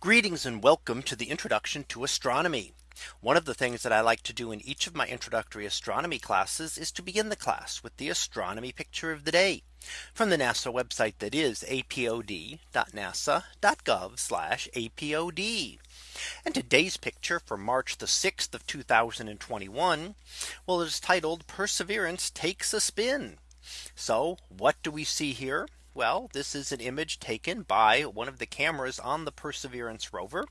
Greetings and welcome to the introduction to astronomy. One of the things that I like to do in each of my introductory astronomy classes is to begin the class with the astronomy picture of the day from the NASA website that is apod.nasa.gov apod. And today's picture for March the 6th of 2021. Well, it is titled Perseverance takes a spin. So what do we see here? Well, this is an image taken by one of the cameras on the Perseverance rover.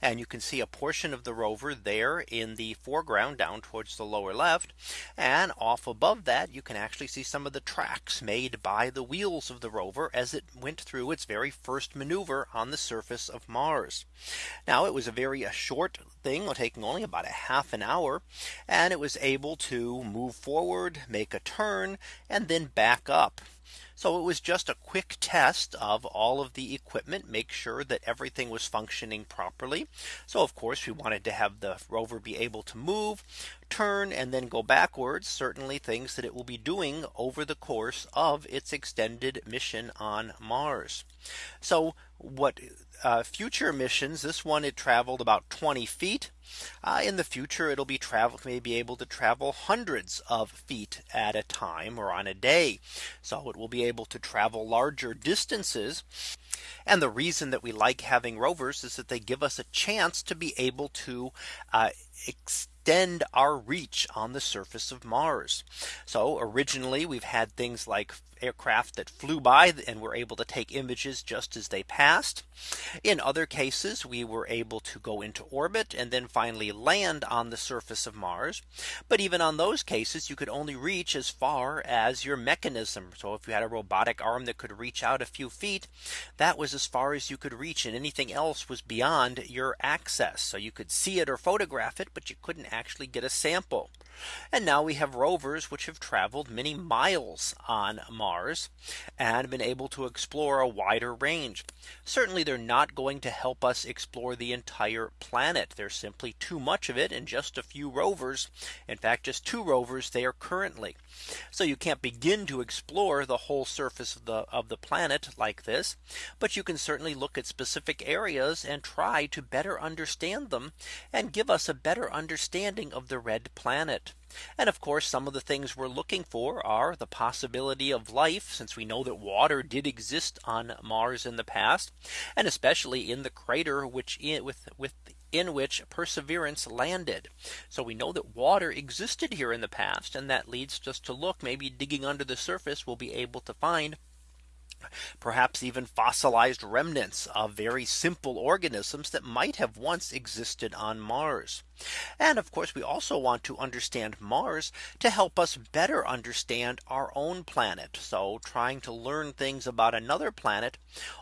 And you can see a portion of the rover there in the foreground down towards the lower left. And off above that, you can actually see some of the tracks made by the wheels of the rover as it went through its very first maneuver on the surface of Mars. Now it was a very a short thing taking only about a half an hour. And it was able to move forward, make a turn, and then back up. So it was just a quick test of all of the equipment, make sure that everything was functioning properly. So of course, we wanted to have the rover be able to move, turn and then go backwards certainly things that it will be doing over the course of its extended mission on Mars. So what uh, future missions this one it traveled about 20 feet. Uh, in the future it'll be travel may be able to travel hundreds of feet at a time or on a day. So it will be able to travel larger distances and the reason that we like having rovers is that they give us a chance to be able to uh, extend our reach on the surface of Mars. So originally we've had things like aircraft that flew by and were able to take images just as they passed. In other cases, we were able to go into orbit and then finally land on the surface of Mars. But even on those cases, you could only reach as far as your mechanism. So if you had a robotic arm that could reach out a few feet, that was as far as you could reach and anything else was beyond your access. So you could see it or photograph it, but you couldn't actually get a sample. And now we have rovers which have traveled many miles on Mars and been able to explore a wider range. Certainly they're not going to help us explore the entire planet. There's simply too much of it in just a few rovers. In fact, just two rovers there currently. So you can't begin to explore the whole surface of the of the planet like this. But you can certainly look at specific areas and try to better understand them and give us a better understanding of the red planet. And of course, some of the things we're looking for are the possibility of life, since we know that water did exist on Mars in the past, and especially in the crater which with with in which Perseverance landed. So we know that water existed here in the past. And that leads us to look maybe digging under the surface we'll be able to find perhaps even fossilized remnants of very simple organisms that might have once existed on Mars. And of course, we also want to understand Mars to help us better understand our own planet. So trying to learn things about another planet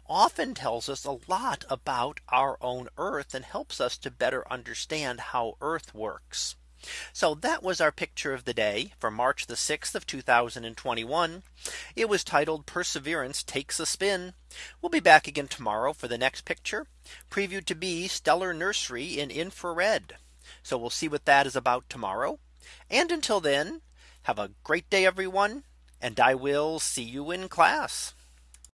often tells us a lot about our own Earth and helps us to better understand how Earth works. So that was our picture of the day for March the 6th of 2021. It was titled Perseverance takes a spin. We'll be back again tomorrow for the next picture previewed to be stellar nursery in infrared. So we'll see what that is about tomorrow. And until then, have a great day, everyone. And I will see you in class.